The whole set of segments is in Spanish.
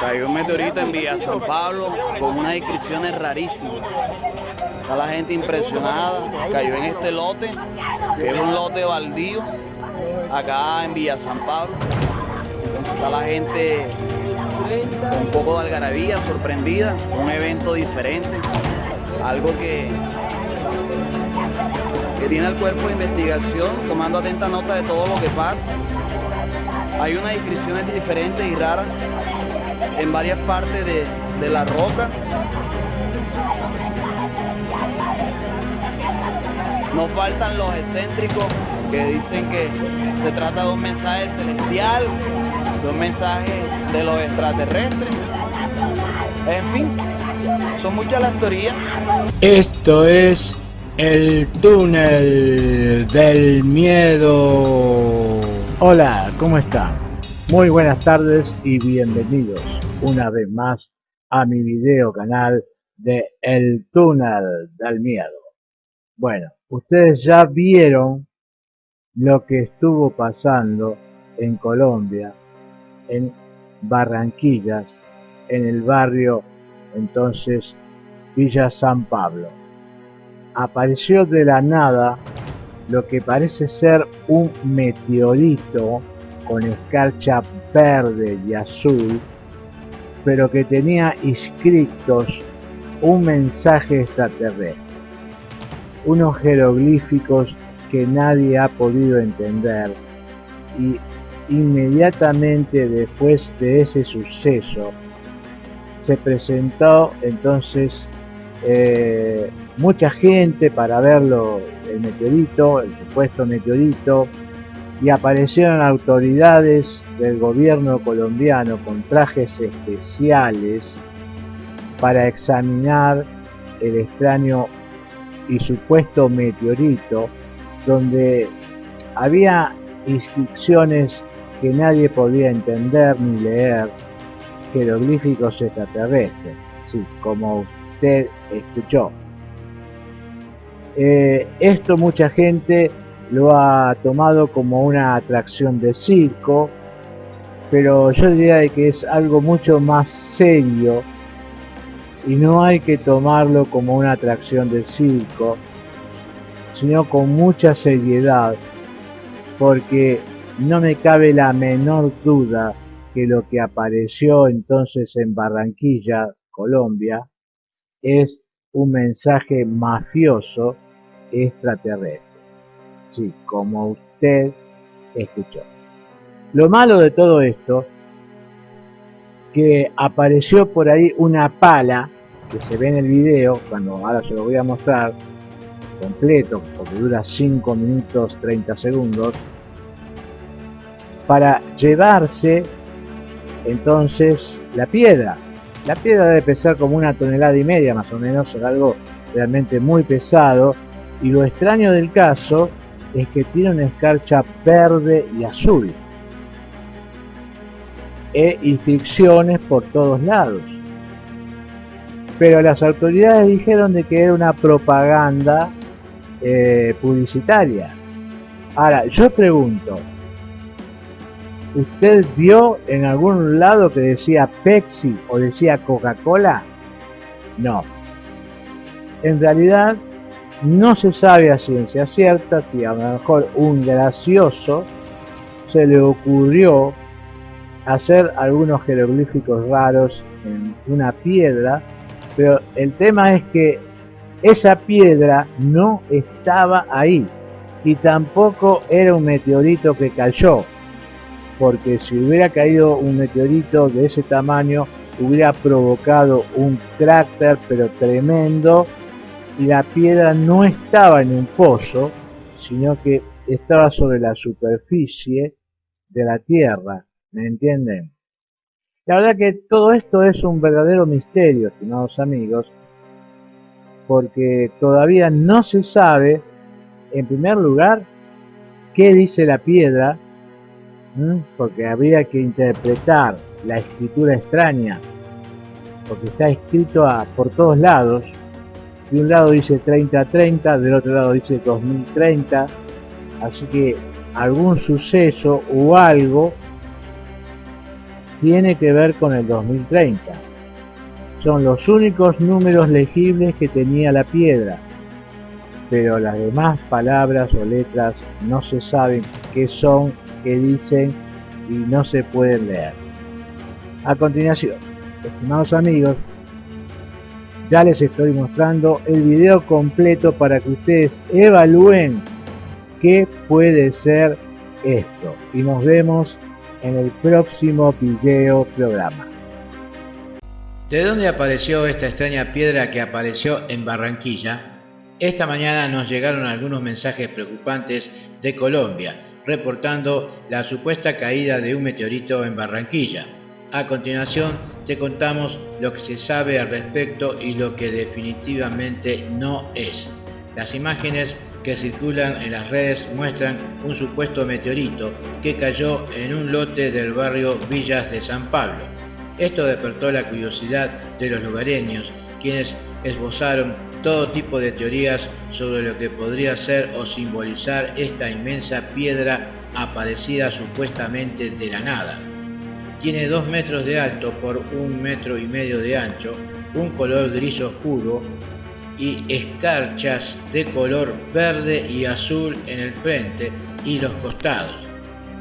Cayó un meteorito en Villa San Pablo con unas inscripciones rarísimas. Está la gente impresionada. Cayó en este lote, que es un lote baldío, acá en Villa San Pablo. está la gente un poco de algarabía, sorprendida, un evento diferente, algo que, que tiene el cuerpo de investigación tomando atenta nota de todo lo que pasa. Hay unas inscripciones diferentes y raras en varias partes de, de la roca. Nos faltan los excéntricos que dicen que se trata de un mensaje celestial, de un mensaje de los extraterrestres. En fin, son muchas las teorías. Esto es el túnel del miedo. Hola, ¿cómo están? Muy buenas tardes y bienvenidos una vez más a mi video canal de El túnel del miedo. Bueno, ustedes ya vieron lo que estuvo pasando en Colombia, en Barranquillas, en el barrio entonces Villa San Pablo. Apareció de la nada lo que parece ser un meteorito con escarcha verde y azul, pero que tenía inscritos un mensaje extraterrestre, unos jeroglíficos que nadie ha podido entender y inmediatamente después de ese suceso se presentó entonces eh, mucha gente para verlo el meteorito, el supuesto meteorito, y aparecieron autoridades del gobierno colombiano con trajes especiales para examinar el extraño y supuesto meteorito donde había inscripciones que nadie podía entender ni leer, jeroglíficos extraterrestres, sí, como usted escuchó. Eh, esto mucha gente lo ha tomado como una atracción de circo, pero yo diría que es algo mucho más serio y no hay que tomarlo como una atracción de circo, sino con mucha seriedad, porque no me cabe la menor duda que lo que apareció entonces en Barranquilla, Colombia, es un mensaje mafioso extraterrestre sí, como usted escuchó. Lo malo de todo esto, que apareció por ahí una pala, que se ve en el video, cuando ahora se lo voy a mostrar, completo, porque dura 5 minutos 30 segundos, para llevarse entonces la piedra. La piedra debe pesar como una tonelada y media más o menos, algo realmente muy pesado. Y lo extraño del caso es que tiene una escarcha verde y azul. E inscripciones por todos lados. Pero las autoridades dijeron de que era una propaganda eh, publicitaria. Ahora yo pregunto ¿usted vio en algún lado que decía Pepsi o decía Coca-Cola? no. En realidad no se sabe a ciencia cierta si a lo mejor un gracioso se le ocurrió hacer algunos jeroglíficos raros en una piedra, pero el tema es que esa piedra no estaba ahí y tampoco era un meteorito que cayó, porque si hubiera caído un meteorito de ese tamaño hubiera provocado un cráter pero tremendo la piedra no estaba en un pozo, sino que estaba sobre la superficie de la tierra, ¿me entienden? La verdad que todo esto es un verdadero misterio, estimados amigos, porque todavía no se sabe, en primer lugar, qué dice la piedra, porque habría que interpretar la escritura extraña, porque está escrito por todos lados, de un lado dice 3030, del otro lado dice 2030, así que algún suceso o algo tiene que ver con el 2030. Son los únicos números legibles que tenía la piedra, pero las demás palabras o letras no se saben qué son, qué dicen y no se pueden leer. A continuación, estimados amigos, ya les estoy mostrando el video completo para que ustedes evalúen qué puede ser esto. Y nos vemos en el próximo video programa. ¿De dónde apareció esta extraña piedra que apareció en Barranquilla? Esta mañana nos llegaron algunos mensajes preocupantes de Colombia, reportando la supuesta caída de un meteorito en Barranquilla. A continuación te contamos lo que se sabe al respecto y lo que definitivamente no es. Las imágenes que circulan en las redes muestran un supuesto meteorito que cayó en un lote del barrio Villas de San Pablo. Esto despertó la curiosidad de los lugareños, quienes esbozaron todo tipo de teorías sobre lo que podría ser o simbolizar esta inmensa piedra aparecida supuestamente de la nada. Tiene 2 metros de alto por un metro y medio de ancho, un color gris oscuro y escarchas de color verde y azul en el frente y los costados.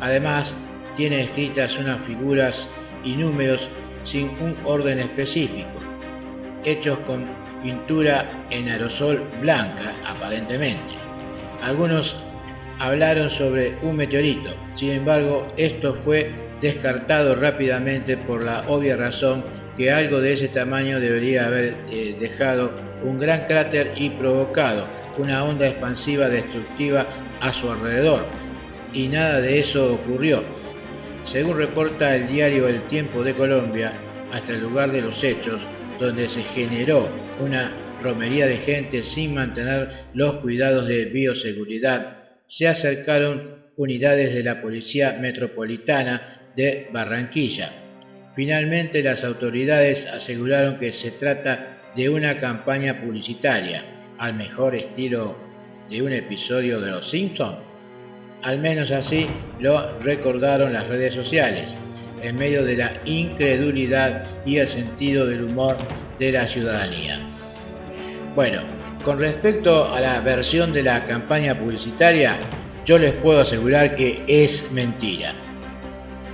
Además, tiene escritas unas figuras y números sin un orden específico, hechos con pintura en aerosol blanca aparentemente. Algunos hablaron sobre un meteorito, sin embargo esto fue descartado rápidamente por la obvia razón que algo de ese tamaño debería haber eh, dejado un gran cráter y provocado una onda expansiva destructiva a su alrededor. Y nada de eso ocurrió. Según reporta el diario El Tiempo de Colombia, hasta el lugar de los hechos, donde se generó una romería de gente sin mantener los cuidados de bioseguridad, se acercaron unidades de la Policía Metropolitana de Barranquilla. Finalmente las autoridades aseguraron que se trata de una campaña publicitaria, al mejor estilo de un episodio de Los Simpsons. Al menos así lo recordaron las redes sociales, en medio de la incredulidad y el sentido del humor de la ciudadanía. Bueno, con respecto a la versión de la campaña publicitaria, yo les puedo asegurar que es mentira.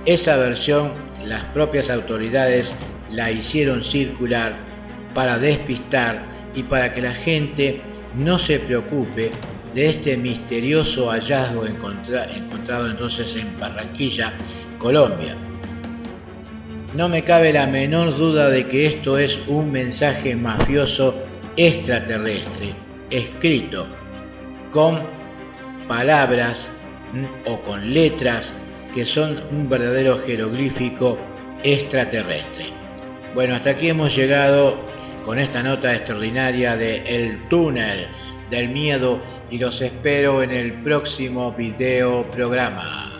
Esa versión las propias autoridades la hicieron circular para despistar y para que la gente no se preocupe de este misterioso hallazgo encontrado entonces en Barranquilla, Colombia. No me cabe la menor duda de que esto es un mensaje mafioso extraterrestre, escrito con palabras o con letras que son un verdadero jeroglífico extraterrestre. Bueno, hasta aquí hemos llegado con esta nota extraordinaria de El túnel del miedo y los espero en el próximo video programa.